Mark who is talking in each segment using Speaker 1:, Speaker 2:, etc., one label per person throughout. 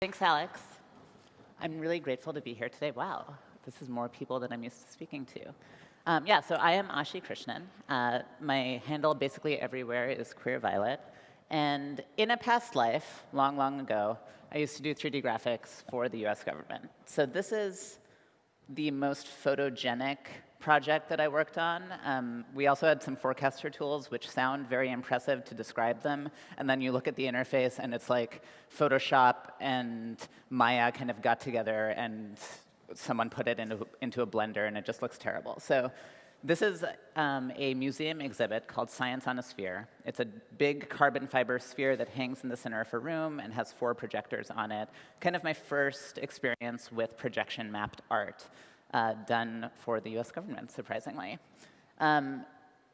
Speaker 1: Thanks, Alex. I'm really grateful to be here today. Wow, this is more people than I'm used to speaking to. Um, yeah, so I am Ashi Krishnan. Uh, my handle basically everywhere is Queer Violet. And in a past life, long, long ago, I used to do 3D graphics for the US government. So this is the most photogenic project that I worked on. Um, we also had some forecaster tools which sound very impressive to describe them. And then you look at the interface and it's like Photoshop and Maya kind of got together and someone put it into, into a blender and it just looks terrible. So this is um, a museum exhibit called Science on a Sphere. It's a big carbon fiber sphere that hangs in the center of a room and has four projectors on it. Kind of my first experience with projection mapped art uh, done for the US government, surprisingly. Um,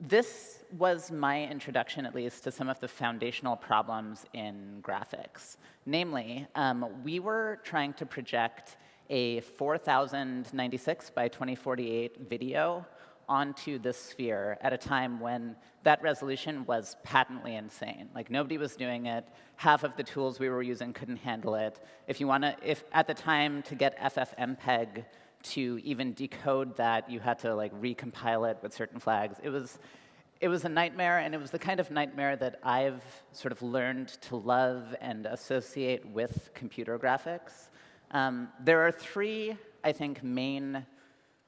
Speaker 1: this was my introduction, at least, to some of the foundational problems in graphics. Namely, um, we were trying to project a 4096 by 2048 video onto this sphere at a time when that resolution was patently insane. Like nobody was doing it. Half of the tools we were using couldn't handle it. If you want to, if at the time to get FFmpeg to even decode that, you had to like recompile it with certain flags. It was, it was a nightmare, and it was the kind of nightmare that I've sort of learned to love and associate with computer graphics. Um, there are three, I think, main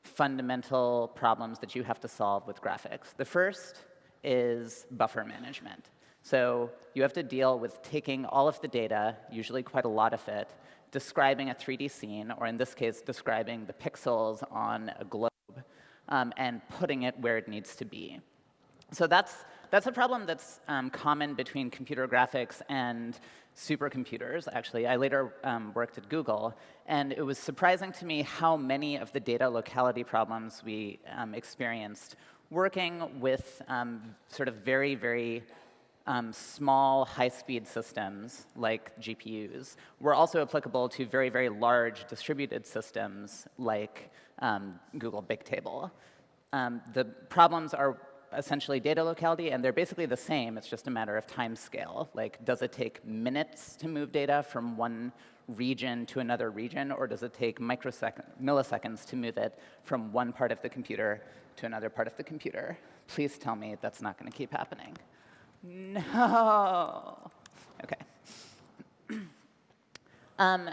Speaker 1: fundamental problems that you have to solve with graphics. The first is buffer management. So you have to deal with taking all of the data, usually quite a lot of it, describing a 3D scene, or in this case, describing the pixels on a globe, um, and putting it where it needs to be. So that's, that's a problem that's um, common between computer graphics and supercomputers, actually. I later um, worked at Google, and it was surprising to me how many of the data locality problems we um, experienced working with um, sort of very, very um, small, high-speed systems like GPUs were also applicable to very, very large distributed systems like um, Google Bigtable. Um, the problems are essentially data locality, and they're basically the same. It's just a matter of time scale. Like, does it take minutes to move data from one region to another region, or does it take milliseconds to move it from one part of the computer to another part of the computer? Please tell me that's not going to keep happening. No. OK. um,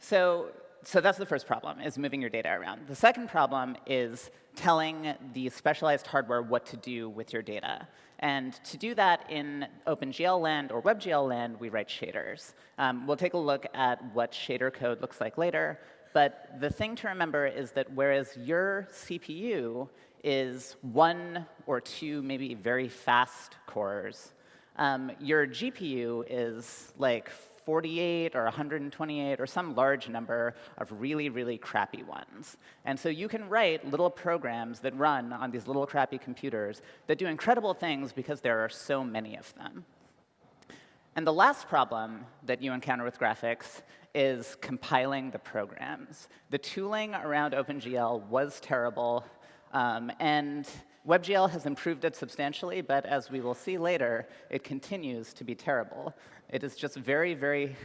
Speaker 1: so so that's the first problem, is moving your data around. The second problem is telling the specialized hardware what to do with your data. And to do that in OpenGL land or WebGL land, we write shaders. Um, we'll take a look at what shader code looks like later. But the thing to remember is that whereas your CPU is one or two maybe very fast cores, um, your GPU is like 48 or 128 or some large number of really, really crappy ones. And so you can write little programs that run on these little crappy computers that do incredible things because there are so many of them. And the last problem that you encounter with graphics is compiling the programs. The tooling around OpenGL was terrible, um, and WebGL has improved it substantially, but as we will see later, it continues to be terrible. It is just very, very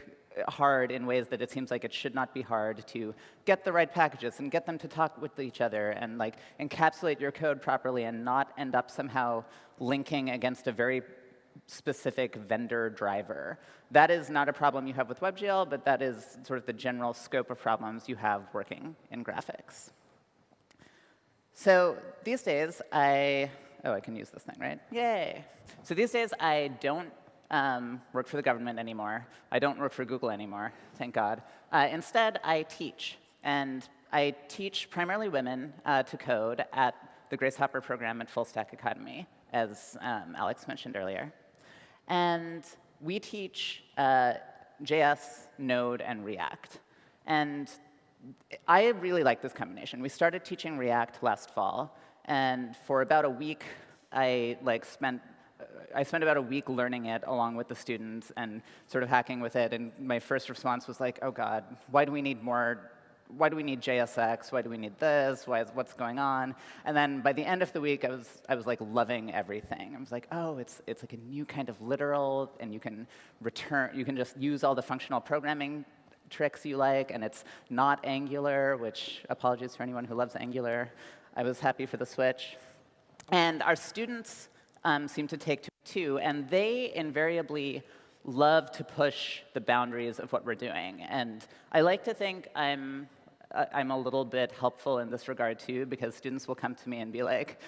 Speaker 1: hard in ways that it seems like it should not be hard to get the right packages and get them to talk with each other and like encapsulate your code properly and not end up somehow linking against a very specific vendor driver. That is not a problem you have with WebGL, but that is sort of the general scope of problems you have working in graphics. So these days, I, oh, I can use this thing, right? Yay. So these days, I don't um, work for the government anymore. I don't work for Google anymore, thank God. Uh, instead, I teach. And I teach primarily women uh, to code at the Grace Hopper program at Full Stack Academy, as um, Alex mentioned earlier. And we teach uh, JS, Node, and React. And I really like this combination. We started teaching React last fall, and for about a week, I like spent I spent about a week learning it along with the students and sort of hacking with it. And my first response was like, oh god, why do we need more why do we need JSX? Why do we need this? Why is, what's going on? And then by the end of the week, I was, I was like loving everything. I was like, oh, it's, it's like a new kind of literal, and you can return, you can just use all the functional programming tricks you like, and it's not Angular, which apologies for anyone who loves Angular. I was happy for the switch. And our students um, seem to take to it too, and they invariably love to push the boundaries of what we're doing. And I like to think I'm I'm a little bit helpful in this regard too, because students will come to me and be like,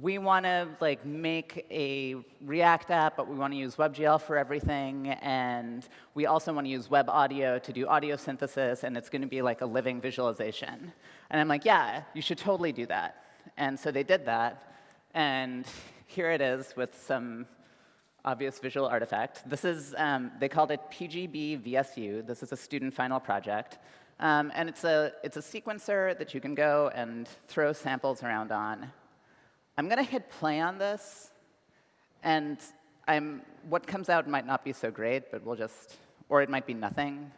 Speaker 1: we want to like make a React app, but we want to use WebGL for everything, and we also want to use web audio to do audio synthesis, and it's going to be like a living visualization. And I'm like, yeah, you should totally do that. And so they did that, and here it is with some obvious visual artifact. This is, um, they called it PGB VSU. This is a student final project. Um, and it's a, it's a sequencer that you can go and throw samples around on. I'm going to hit play on this, and I'm, what comes out might not be so great, but we'll just, or it might be nothing,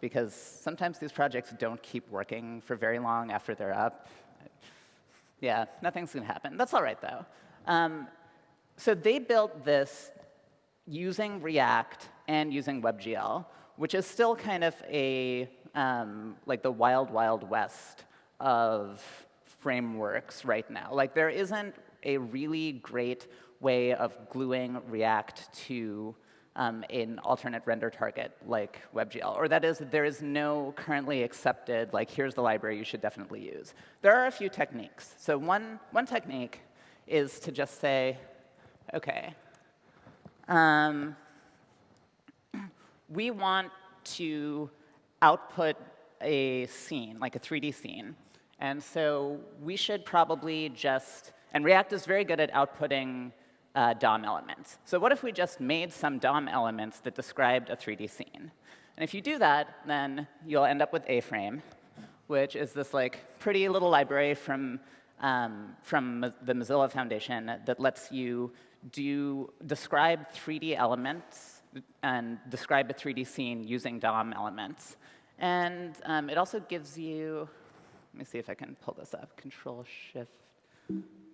Speaker 1: because sometimes these projects don't keep working for very long after they're up. Yeah, nothing's going to happen. That's all right, though. Um, so they built this using React and using WebGL, which is still kind of a um, like the wild, wild west of frameworks right now. Like there isn't a really great way of gluing React to um, an alternate render target like WebGL. Or that is, there is no currently accepted, like here's the library you should definitely use. There are a few techniques. So one, one technique is to just say, OK, um, we want to output a scene, like a 3D scene. And so we should probably just, and React is very good at outputting uh, DOM elements. So what if we just made some DOM elements that described a 3D scene? And if you do that, then you'll end up with A-Frame, which is this like pretty little library from, um, from the Mozilla Foundation that lets you do describe 3D elements and describe a 3D scene using DOM elements. And um, it also gives you, let me see if I can pull this up, Control Shift.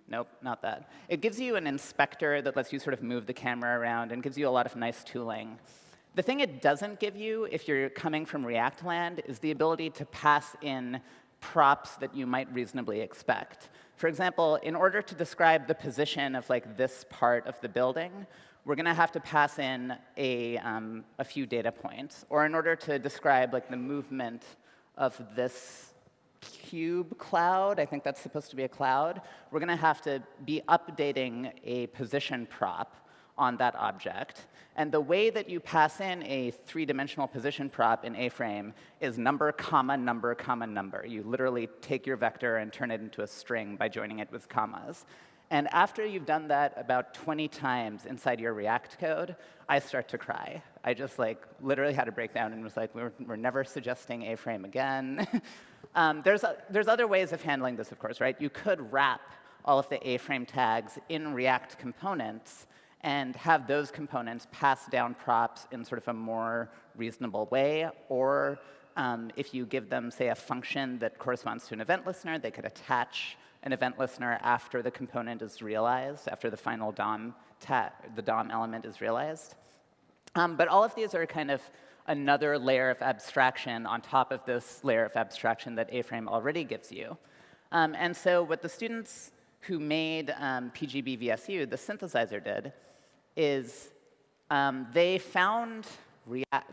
Speaker 1: Nope, not that. It gives you an inspector that lets you sort of move the camera around and gives you a lot of nice tooling. The thing it doesn't give you, if you're coming from React land, is the ability to pass in props that you might reasonably expect. For example, in order to describe the position of like this part of the building, we're going to have to pass in a, um, a few data points. Or in order to describe like the movement of this cube cloud, I think that's supposed to be a cloud, we're going to have to be updating a position prop on that object. And the way that you pass in a three-dimensional position prop in A-frame is number, comma, number, comma, number. You literally take your vector and turn it into a string by joining it with commas. And after you've done that about 20 times inside your React code, I start to cry. I just like literally had a breakdown and was like, we're, we're never suggesting A-frame again. um, there's, a, there's other ways of handling this, of course, right? You could wrap all of the A-frame tags in React components and have those components pass down props in sort of a more reasonable way. Or um, if you give them, say, a function that corresponds to an event listener, they could attach an event listener after the component is realized, after the final DOM, the DOM element is realized. Um, but all of these are kind of another layer of abstraction on top of this layer of abstraction that A-Frame already gives you. Um, and so what the students who made um, PGB VSU, the synthesizer, did is um, they found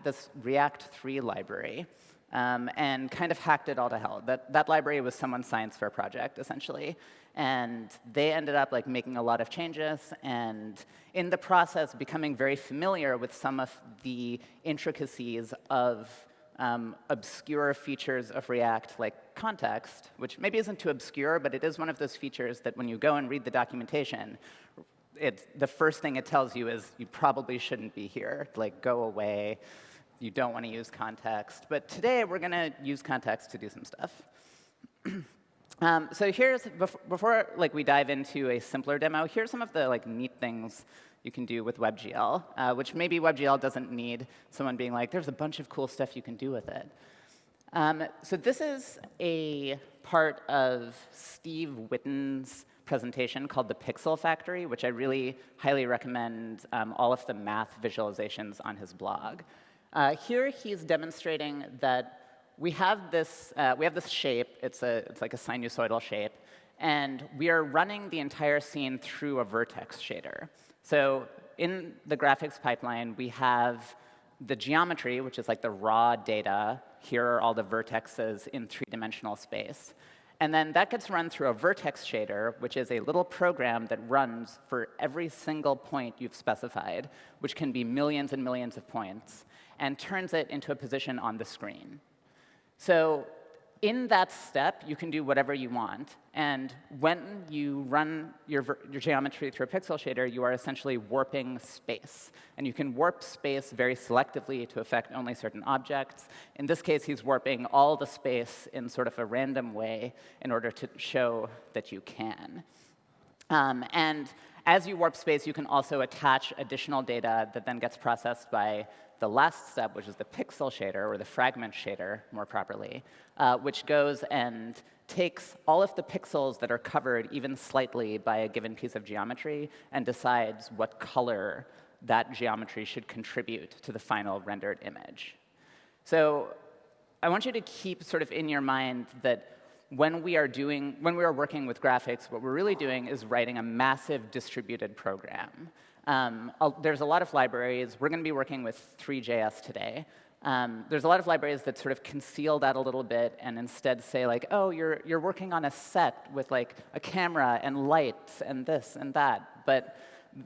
Speaker 1: this React 3 library um, and kind of hacked it all to hell. That, that library was someone's science fair project, essentially. And they ended up like making a lot of changes, and in the process, becoming very familiar with some of the intricacies of um, obscure features of React, like context, which maybe isn't too obscure, but it is one of those features that when you go and read the documentation, it's, the first thing it tells you is you probably shouldn't be here. Like, go away you don't want to use context. But today, we're going to use context to do some stuff. um, so here's, before like, we dive into a simpler demo, here's some of the like, neat things you can do with WebGL, uh, which maybe WebGL doesn't need someone being like, there's a bunch of cool stuff you can do with it. Um, so this is a part of Steve Wittens' presentation called the Pixel Factory, which I really highly recommend um, all of the math visualizations on his blog. Uh, here he's demonstrating that we have this, uh, we have this shape. It's, a, it's like a sinusoidal shape. And we are running the entire scene through a vertex shader. So in the graphics pipeline, we have the geometry, which is like the raw data. Here are all the vertexes in three-dimensional space. And then that gets run through a vertex shader, which is a little program that runs for every single point you've specified, which can be millions and millions of points, and turns it into a position on the screen. So in that step, you can do whatever you want. And when you run your, your, geometry through a pixel shader, you are essentially warping space. And you can warp space very selectively to affect only certain objects. In this case, he's warping all the space in sort of a random way in order to show that you can. Um, and as you warp space, you can also attach additional data that then gets processed by the last step, which is the pixel shader, or the fragment shader, more properly, uh, which goes and takes all of the pixels that are covered even slightly by a given piece of geometry and decides what color that geometry should contribute to the final rendered image. So I want you to keep sort of in your mind that when we are doing, when we are working with graphics, what we're really doing is writing a massive distributed program. Um, there's a lot of libraries. We're going to be working with Three.js today. Um, there's a lot of libraries that sort of conceal that a little bit and instead say like, oh, you're, you're working on a set with like a camera and lights and this and that. But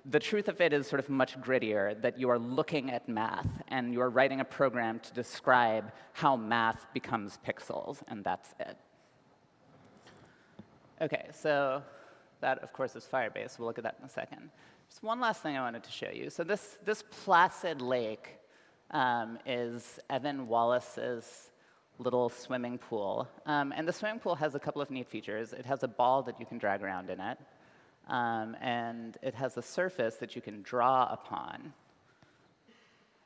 Speaker 1: the truth of it is sort of much grittier, that you are looking at math and you are writing a program to describe how math becomes pixels, and that's it. OK, so that, of course, is Firebase. We'll look at that in a second. Just one last thing I wanted to show you. So this, this placid lake um, is Evan Wallace's little swimming pool. Um, and the swimming pool has a couple of neat features. It has a ball that you can drag around in it. Um, and it has a surface that you can draw upon.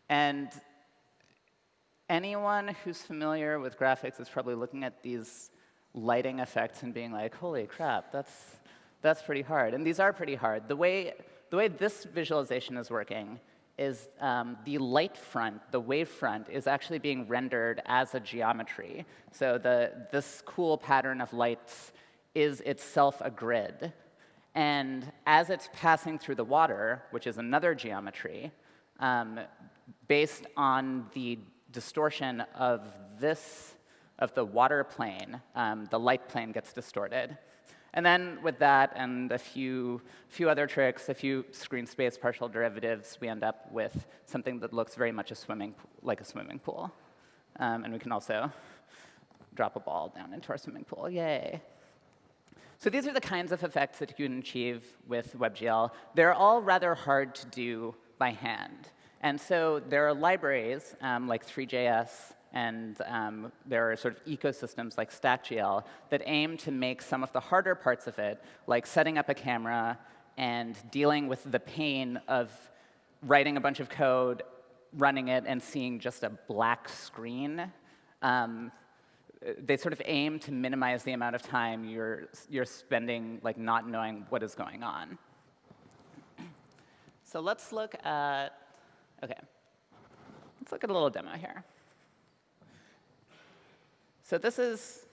Speaker 1: And anyone who's familiar with graphics is probably looking at these lighting effects and being like, holy crap, that's, that's pretty hard. And these are pretty hard. The way the way this visualization is working is um, the light front, the wave front, is actually being rendered as a geometry. So the, this cool pattern of lights is itself a grid. And as it's passing through the water, which is another geometry, um, based on the distortion of this, of the water plane, um, the light plane gets distorted. And then with that and a few, few other tricks, a few screen space partial derivatives, we end up with something that looks very much a swimming, like a swimming pool. Um, and we can also drop a ball down into our swimming pool. Yay. So these are the kinds of effects that you can achieve with WebGL. They're all rather hard to do by hand. And so there are libraries um, like Three.js and um, there are sort of ecosystems like StackGL that aim to make some of the harder parts of it, like setting up a camera and dealing with the pain of writing a bunch of code, running it, and seeing just a black screen. Um, they sort of aim to minimize the amount of time you're, you're spending like not knowing what is going on. So let's look at, OK. Let's look at a little demo here. So this is,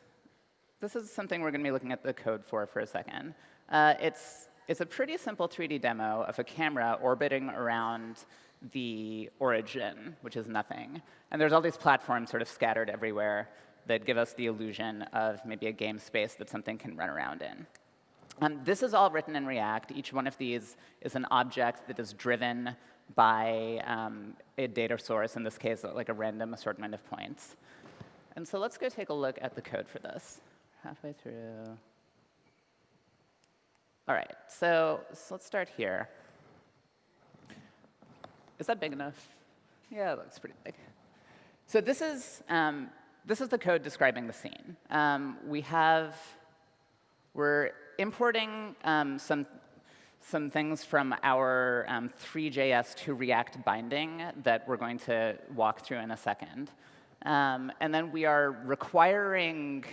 Speaker 1: this is something we're going to be looking at the code for for a second. Uh, it's, it's a pretty simple 3D demo of a camera orbiting around the origin, which is nothing. And there's all these platforms sort of scattered everywhere that give us the illusion of maybe a game space that something can run around in. Um, this is all written in React. Each one of these is an object that is driven by um, a data source, in this case, like a random assortment of points. And so let's go take a look at the code for this. Halfway through. All right, so, so let's start here. Is that big enough? Yeah, it looks pretty big. So this is, um, this is the code describing the scene. Um, we have, we're importing um, some, some things from our um, Three.js to React binding that we're going to walk through in a second. Um, and then we are requiring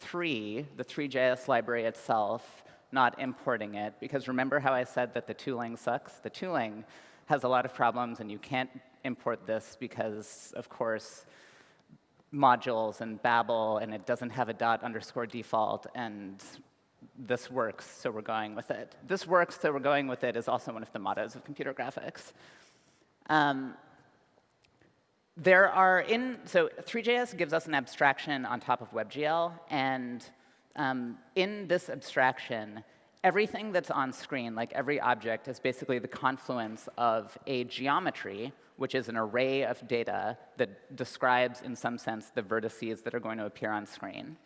Speaker 1: 3, the 3JS library itself, not importing it. Because remember how I said that the tooling sucks? The tooling has a lot of problems, and you can't import this because, of course, modules and Babel, and it doesn't have a dot underscore default, and this works, so we're going with it. This works, so we're going with it is also one of the mottos of computer graphics. Um, there are in, so 3JS gives us an abstraction on top of WebGL, and um, in this abstraction, everything that's on screen, like every object, is basically the confluence of a geometry, which is an array of data that describes, in some sense, the vertices that are going to appear on screen.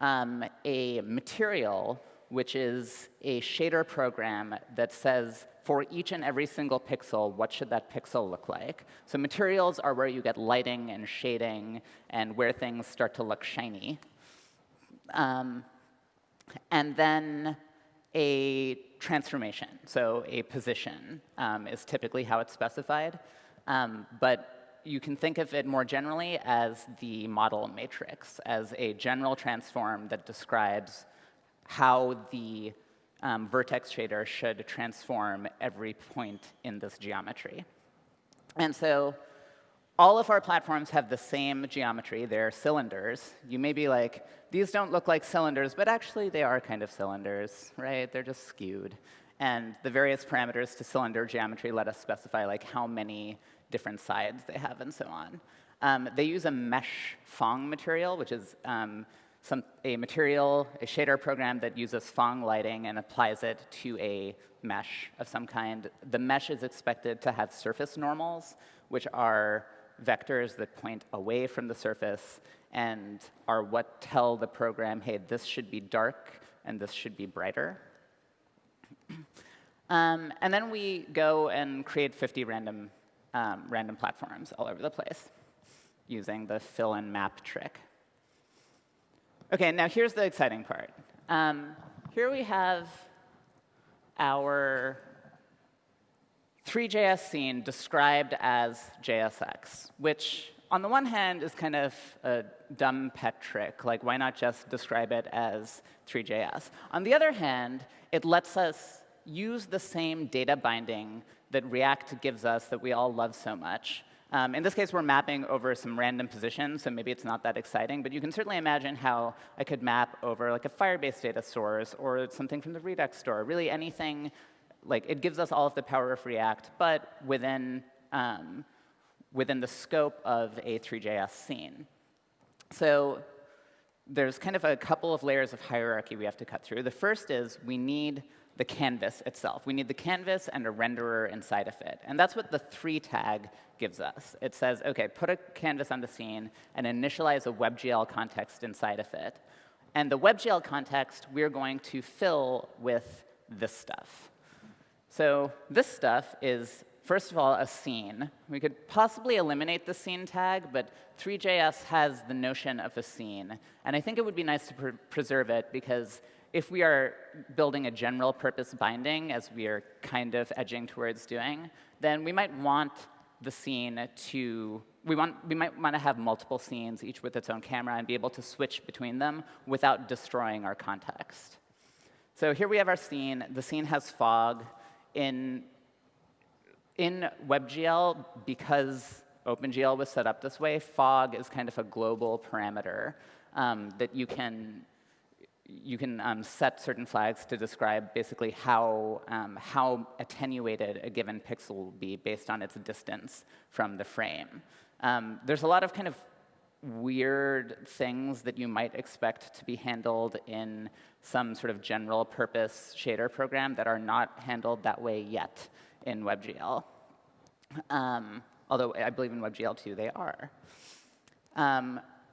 Speaker 1: Um, a material, which is a shader program that says, for each and every single pixel, what should that pixel look like? So materials are where you get lighting and shading and where things start to look shiny. Um, and then a transformation, so a position um, is typically how it's specified. Um, but you can think of it more generally as the model matrix, as a general transform that describes how the um, vertex shader should transform every point in this geometry. And so all of our platforms have the same geometry. They're cylinders. You may be like, these don't look like cylinders, but actually they are kind of cylinders, right? They're just skewed. And the various parameters to cylinder geometry let us specify like how many different sides they have and so on. Um, they use a mesh Phong material, which is um, some, a material, a shader program that uses Phong lighting and applies it to a mesh of some kind. The mesh is expected to have surface normals, which are vectors that point away from the surface and are what tell the program, hey, this should be dark and this should be brighter. um, and then we go and create 50 random, um, random platforms all over the place using the fill and map trick. OK, now here's the exciting part. Um, here we have our 3JS scene described as JSX, which on the one hand is kind of a dumb pet trick, like why not just describe it as 3JS? On the other hand, it lets us use the same data binding that React gives us that we all love so much. Um, in this case, we're mapping over some random positions, so maybe it's not that exciting. But you can certainly imagine how I could map over like a Firebase data source or something from the Redux store, really anything like it gives us all of the power of React, but within, um, within the scope of a 3JS scene. So there's kind of a couple of layers of hierarchy we have to cut through. The first is we need the canvas itself. We need the canvas and a renderer inside of it. And that's what the 3 tag gives us. It says, OK, put a canvas on the scene and initialize a WebGL context inside of it. And the WebGL context we're going to fill with this stuff. So this stuff is, first of all, a scene. We could possibly eliminate the scene tag, but 3JS has the notion of a scene. And I think it would be nice to preserve it, because if we are building a general purpose binding, as we are kind of edging towards doing, then we might want the scene to we, want, we might want to have multiple scenes, each with its own camera, and be able to switch between them without destroying our context. So here we have our scene. The scene has fog in, in WebGL, because OpenGL was set up this way, fog is kind of a global parameter um, that you can you can um, set certain flags to describe basically how, um, how attenuated a given pixel will be based on its distance from the frame. Um, there's a lot of kind of weird things that you might expect to be handled in some sort of general purpose shader program that are not handled that way yet in WebGL. Um, although I believe in WebGL 2 they are.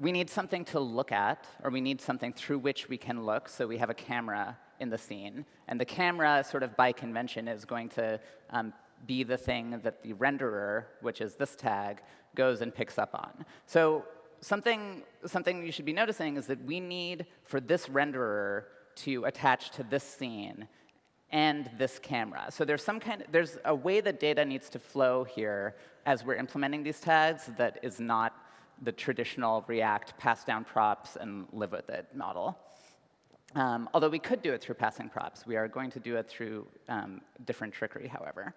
Speaker 1: We need something to look at, or we need something through which we can look, so we have a camera in the scene. And the camera, sort of by convention, is going to um, be the thing that the renderer, which is this tag, goes and picks up on. So something, something you should be noticing is that we need, for this renderer, to attach to this scene and this camera. So there's some kind of, there's a way that data needs to flow here as we're implementing these tags that is not the traditional React pass down props and live with it model. Um, although we could do it through passing props. We are going to do it through um, different trickery, however.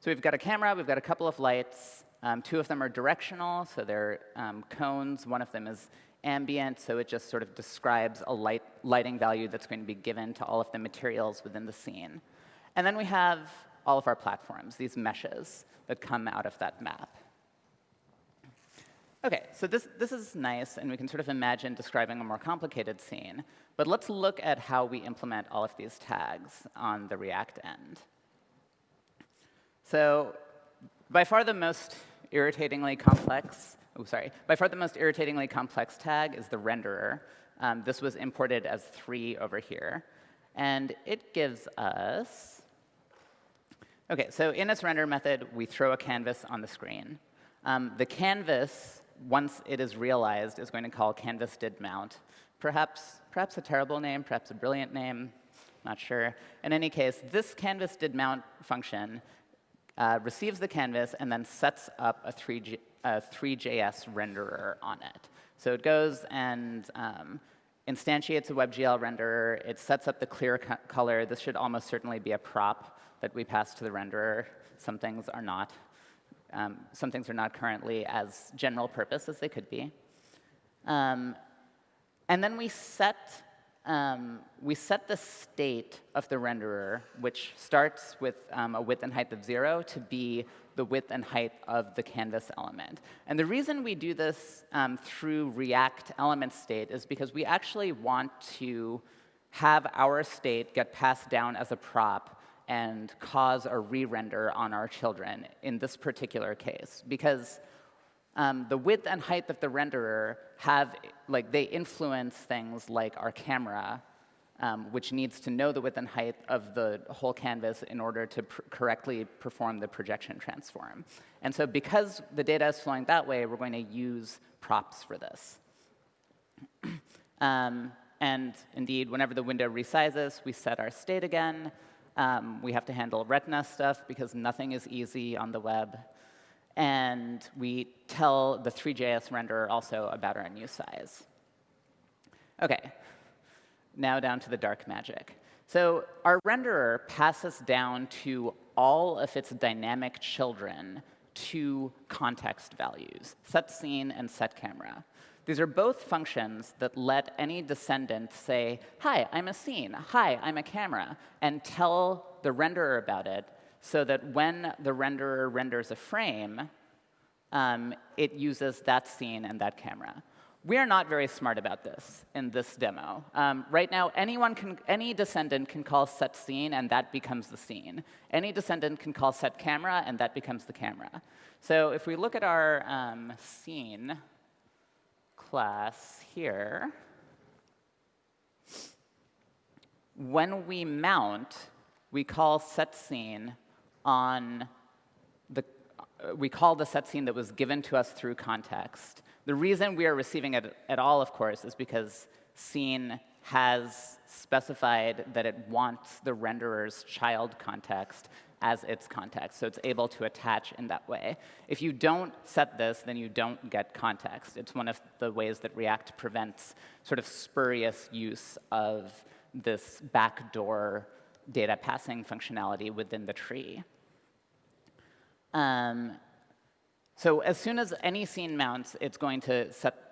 Speaker 1: So we've got a camera, we've got a couple of lights. Um, two of them are directional, so they're um, cones. One of them is ambient, so it just sort of describes a light, lighting value that's going to be given to all of the materials within the scene. And then we have all of our platforms, these meshes that come out of that map. OK, so this, this is nice, and we can sort of imagine describing a more complicated scene. But let's look at how we implement all of these tags on the React end. So by far the most irritatingly complex, oh, sorry, by far the most irritatingly complex tag is the renderer. Um, this was imported as 3 over here. And it gives us, OK, so in its render method, we throw a canvas on the screen. Um, the canvas once it is realized, is going to call canvas did mount. Perhaps, perhaps a terrible name, perhaps a brilliant name, not sure. In any case, this canvas did mount function uh, receives the canvas and then sets up a, 3G, a 3JS renderer on it. So it goes and um, instantiates a WebGL renderer. It sets up the clear co color. This should almost certainly be a prop that we pass to the renderer. Some things are not. Um, some things are not currently as general purpose as they could be. Um, and then we set, um, we set the state of the renderer, which starts with um, a width and height of 0 to be the width and height of the canvas element. And the reason we do this um, through React element state is because we actually want to have our state get passed down as a prop and cause a re-render on our children in this particular case. Because um, the width and height of the renderer have, like, they influence things like our camera, um, which needs to know the width and height of the whole canvas in order to pr correctly perform the projection transform. And so because the data is flowing that way, we're going to use props for this. um, and indeed, whenever the window resizes, we set our state again. Um, we have to handle retina stuff because nothing is easy on the web. And we tell the 3JS renderer also about our new size. OK, now down to the dark magic. So our renderer passes down to all of its dynamic children two context values, set scene and set camera. These are both functions that let any descendant say, hi, I'm a scene, hi, I'm a camera, and tell the renderer about it so that when the renderer renders a frame, um, it uses that scene and that camera. We are not very smart about this in this demo. Um, right now, anyone can, any descendant can call set scene, and that becomes the scene. Any descendant can call set camera, and that becomes the camera. So if we look at our um, scene, class here, when we mount, we call set scene on the, uh, we call the set scene that was given to us through context. The reason we are receiving it at all, of course, is because scene has specified that it wants the renderer's child context as its context, so it's able to attach in that way. If you don't set this, then you don't get context. It's one of the ways that React prevents sort of spurious use of this backdoor data passing functionality within the tree. Um, so as soon as any scene mounts, it's going to set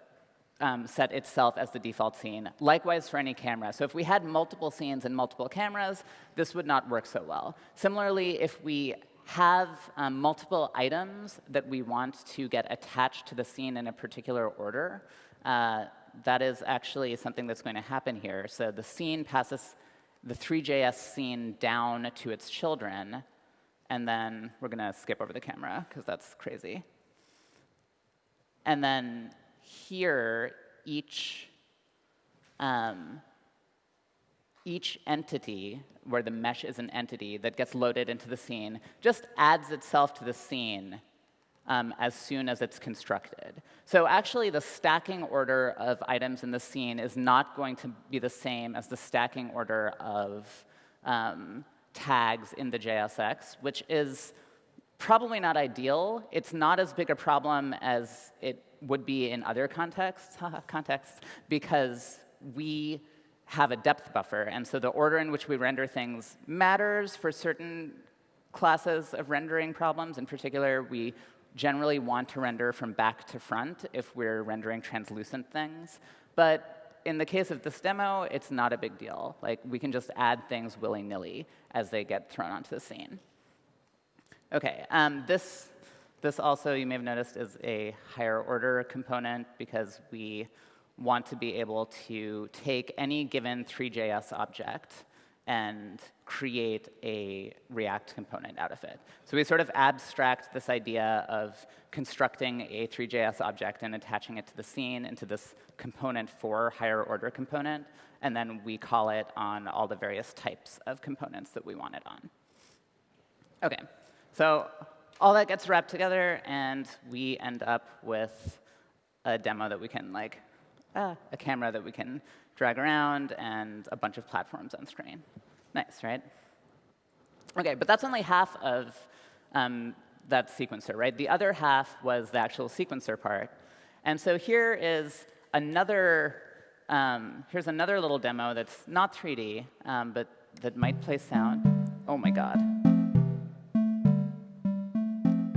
Speaker 1: um, set itself as the default scene. Likewise for any camera. So if we had multiple scenes and multiple cameras, this would not work so well. Similarly, if we have um, multiple items that we want to get attached to the scene in a particular order, uh, that is actually something that's going to happen here. So the scene passes the 3JS scene down to its children, and then we're going to skip over the camera because that's crazy. And then here, each, um, each entity, where the mesh is an entity that gets loaded into the scene, just adds itself to the scene um, as soon as it's constructed. So actually, the stacking order of items in the scene is not going to be the same as the stacking order of um, tags in the JSX, which is probably not ideal. It's not as big a problem as it would be in other contexts, contexts because we have a depth buffer. And so the order in which we render things matters for certain classes of rendering problems. In particular, we generally want to render from back to front if we're rendering translucent things. But in the case of this demo, it's not a big deal. Like, we can just add things willy-nilly as they get thrown onto the scene. OK, um, this, this also, you may have noticed, is a higher order component because we want to be able to take any given Three.js object and create a React component out of it. So we sort of abstract this idea of constructing a Three.js object and attaching it to the scene into this component for higher order component, and then we call it on all the various types of components that we want it on. OK, so all that gets wrapped together, and we end up with a demo that we can like uh, a camera that we can drag around, and a bunch of platforms on screen. Nice, right? OK, but that's only half of um, that sequencer, right? The other half was the actual sequencer part. And so here is another, um, here's another little demo that's not 3D, um, but that might play sound. Oh my god.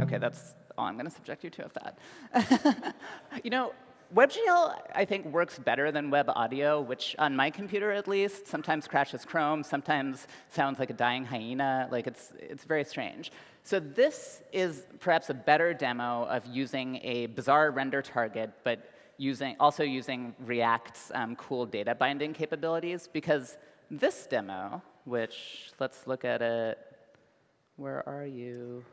Speaker 1: OK, that's all I'm going to subject you to of that. you know, WebGL, I think, works better than web audio, which on my computer at least sometimes crashes Chrome, sometimes sounds like a dying hyena. Like it's, it's very strange. So this is perhaps a better demo of using a bizarre render target, but using, also using React's um, cool data binding capabilities, because this demo, which let's look at it. Where are you?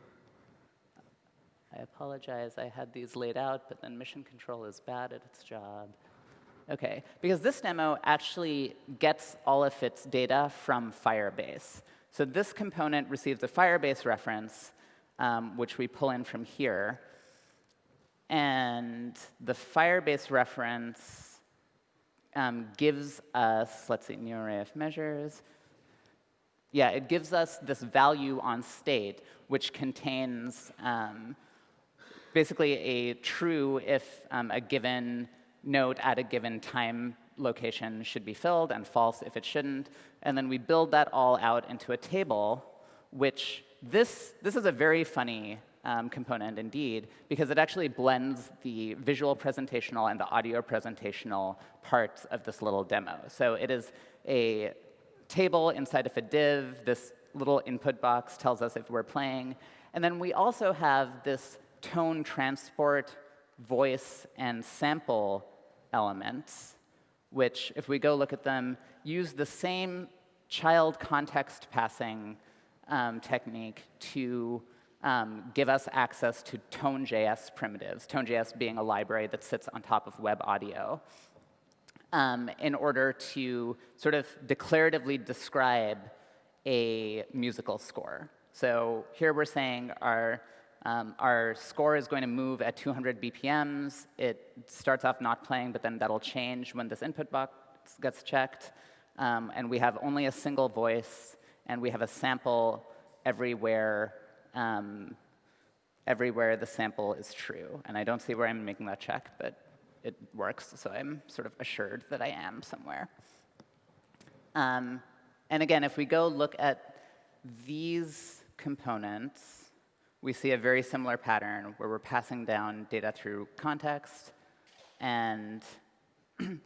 Speaker 1: I apologize, I had these laid out, but then mission control is bad at its job. OK, because this demo actually gets all of its data from Firebase. So this component receives a Firebase reference, um, which we pull in from here. And the Firebase reference um, gives us, let's see, new array of measures. Yeah, it gives us this value on state, which contains um, basically a true if um, a given note at a given time location should be filled and false if it shouldn't. And then we build that all out into a table, which this, this is a very funny um, component indeed, because it actually blends the visual presentational and the audio presentational parts of this little demo. So it is a table inside of a div. This little input box tells us if we're playing. And then we also have this tone transport, voice, and sample elements, which, if we go look at them, use the same child context passing um, technique to um, give us access to Tone.js primitives, Tone.js being a library that sits on top of web audio, um, in order to sort of declaratively describe a musical score. So here we're saying our um, our score is going to move at 200 BPMs. It starts off not playing, but then that'll change when this input box gets checked. Um, and we have only a single voice, and we have a sample everywhere, um, everywhere the sample is true. And I don't see where I'm making that check, but it works, so I'm sort of assured that I am somewhere. Um, and again, if we go look at these components, we see a very similar pattern where we're passing down data through context and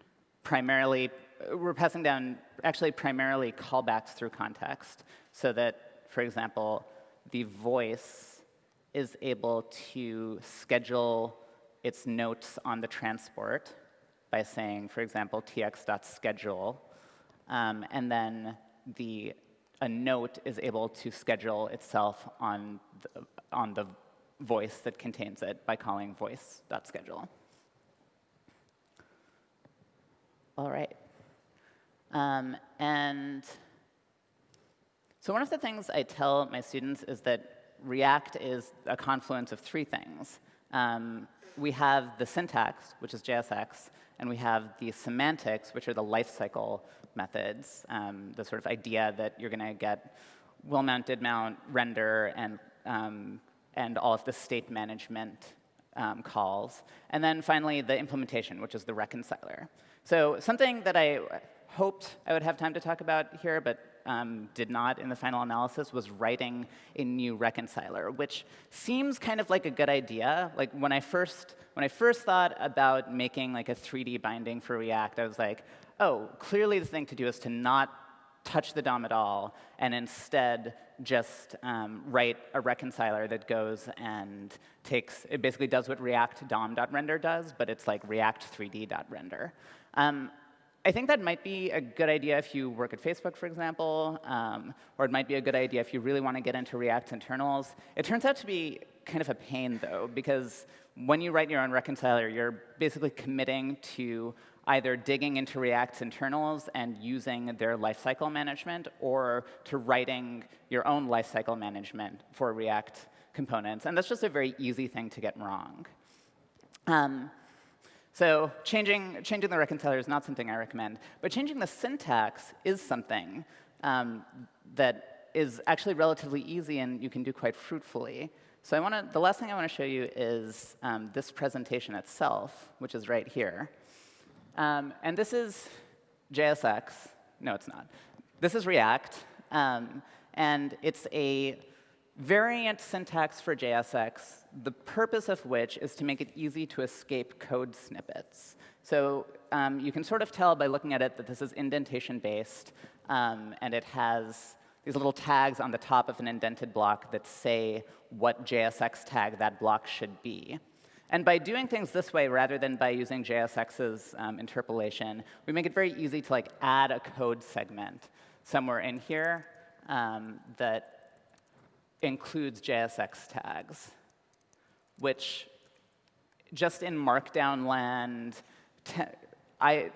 Speaker 1: primarily, we're passing down actually primarily callbacks through context so that, for example, the voice is able to schedule its notes on the transport by saying, for example, tx.schedule, um, and then the a note is able to schedule itself on the, on the voice that contains it by calling voice.schedule. All right. Um, and so one of the things I tell my students is that React is a confluence of three things. Um, we have the syntax, which is JSX, and we have the semantics, which are the lifecycle methods, um, the sort of idea that you're going to get will mount, did mount, render, and, um, and all of the state management um, calls. And then finally, the implementation, which is the reconciler. So something that I hoped I would have time to talk about here, but um, did not in the final analysis, was writing a new reconciler, which seems kind of like a good idea. Like when I first when I first thought about making like a 3D binding for React, I was like, oh, clearly the thing to do is to not touch the DOM at all, and instead just um, write a reconciler that goes and takes, it basically does what React DOM.render does, but it's like React 3D.render. Um, I think that might be a good idea if you work at Facebook, for example, um, or it might be a good idea if you really want to get into React internals. It turns out to be kind of a pain, though, because when you write your own reconciler, you're basically committing to either digging into React's internals and using their lifecycle management, or to writing your own lifecycle management for React components. And that's just a very easy thing to get wrong. Um, so changing, changing the reconciler is not something I recommend. But changing the syntax is something um, that is actually relatively easy and you can do quite fruitfully. So I wanna, the last thing I want to show you is um, this presentation itself, which is right here. Um, and this is JSX. No, it's not. This is React. Um, and it's a variant syntax for JSX, the purpose of which is to make it easy to escape code snippets. So um, you can sort of tell by looking at it that this is indentation-based, um, and it has these little tags on the top of an indented block that say what JSX tag that block should be. And by doing things this way, rather than by using JSX's um, interpolation, we make it very easy to like add a code segment somewhere in here um, that includes JSX tags, which just in Markdown land, I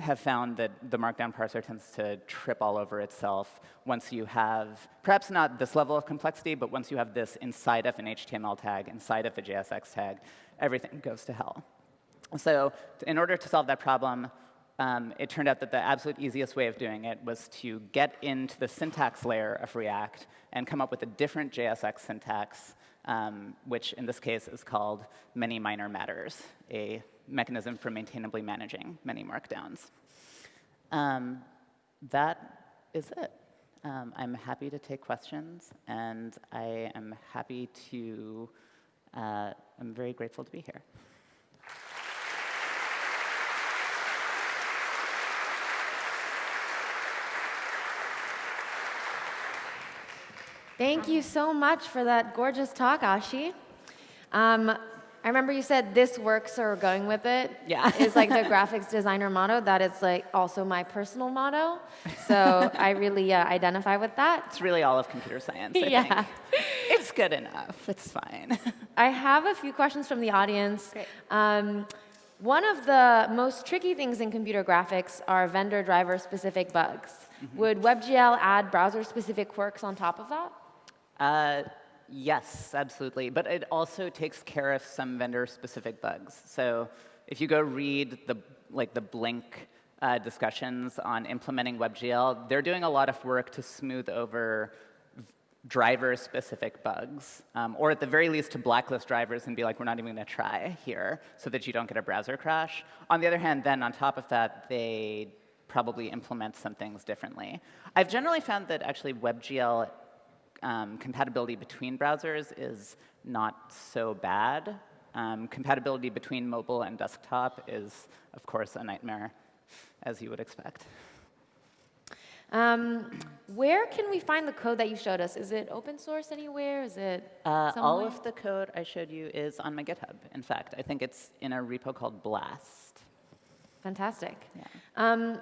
Speaker 1: have found that the Markdown parser tends to trip all over itself once you have, perhaps not this level of complexity, but once you have this inside of an HTML tag, inside of a JSX tag, everything goes to hell. So in order to solve that problem, um, it turned out that the absolute easiest way of doing it was to get into the syntax layer of React and come up with a different JSX syntax, um, which in this case is called many minor matters, a mechanism for maintainably managing many markdowns. Um, that is it. Um, I'm happy to take questions, and I am happy to, uh, I'm very grateful to be here.
Speaker 2: Thank you so much for that gorgeous talk, Ashi. Um, I remember you said this works or going with it.
Speaker 1: Yeah.
Speaker 2: is like the graphics designer motto. That is like also my personal motto. So I really uh, identify with that.
Speaker 1: It's really all of computer science. I
Speaker 2: yeah.
Speaker 1: Think. It's good enough. It's fine.
Speaker 2: I have a few questions from the audience. Um, one of the most tricky things in computer graphics are vendor driver specific bugs. Mm -hmm. Would WebGL add browser specific quirks on top of that?
Speaker 1: Uh, yes, absolutely. But it also takes care of some vendor-specific bugs. So if you go read the, like the Blink uh, discussions on implementing WebGL, they're doing a lot of work to smooth over driver-specific bugs, um, or at the very least to blacklist drivers and be like, we're not even going to try here, so that you don't get a browser crash. On the other hand, then on top of that, they probably implement some things differently. I've generally found that actually WebGL um, compatibility between browsers is not so bad. Um, compatibility between mobile and desktop is, of course, a nightmare, as you would expect.
Speaker 2: Um, where can we find the code that you showed us? Is it open source anywhere? Is it
Speaker 1: uh, All of the code I showed you is on my GitHub. In fact, I think it's in a repo called Blast.
Speaker 2: Fantastic.
Speaker 1: Yeah.
Speaker 2: Um,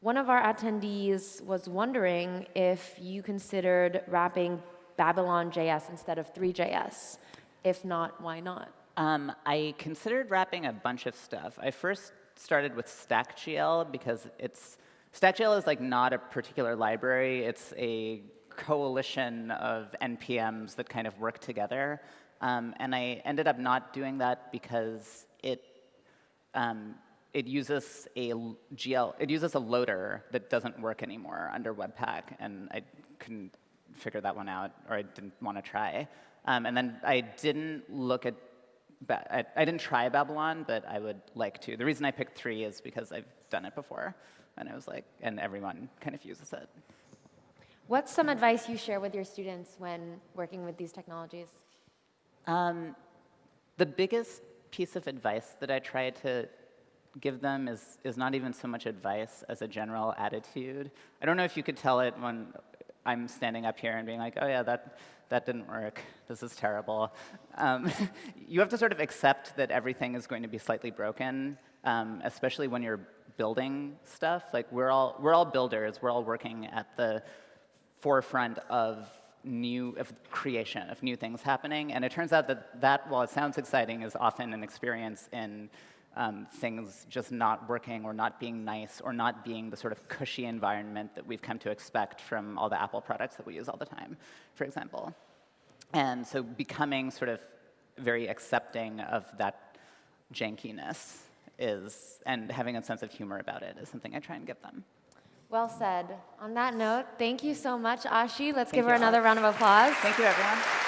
Speaker 2: one of our attendees was wondering if you considered wrapping Babylon JS instead of Three.js. If not, why not?
Speaker 1: Um, I considered wrapping a bunch of stuff. I first started with StackGL because it's StackGL is like not a particular library. It's a coalition of NPMs that kind of work together. Um, and I ended up not doing that because it um, it uses a GL, it uses a loader that doesn't work anymore under Webpack, and I couldn't figure that one out, or I didn't want to try. Um, and then I didn't look at I, I didn't try Babylon, but I would like to. The reason I picked three is because I've done it before, and I was like, and everyone kind of uses it.
Speaker 2: What's some advice you share with your students when working with these technologies?
Speaker 1: Um, the biggest piece of advice that I try to give them is, is not even so much advice as a general attitude. I don't know if you could tell it when I'm standing up here and being like, oh yeah, that, that didn't work. This is terrible. Um, you have to sort of accept that everything is going to be slightly broken, um, especially when you're building stuff. Like we're all, we're all builders. We're all working at the forefront of new of creation of new things happening and it turns out that that while it sounds exciting is often an experience in um, things just not working or not being nice or not being the sort of cushy environment that we've come to expect from all the apple products that we use all the time for example and so becoming sort of very accepting of that jankiness is and having a sense of humor about it is something i try and give them
Speaker 2: Well said. On that note, thank you so much, Ashi. Let's
Speaker 1: Thank
Speaker 2: give her another round of applause.
Speaker 1: thank you everyone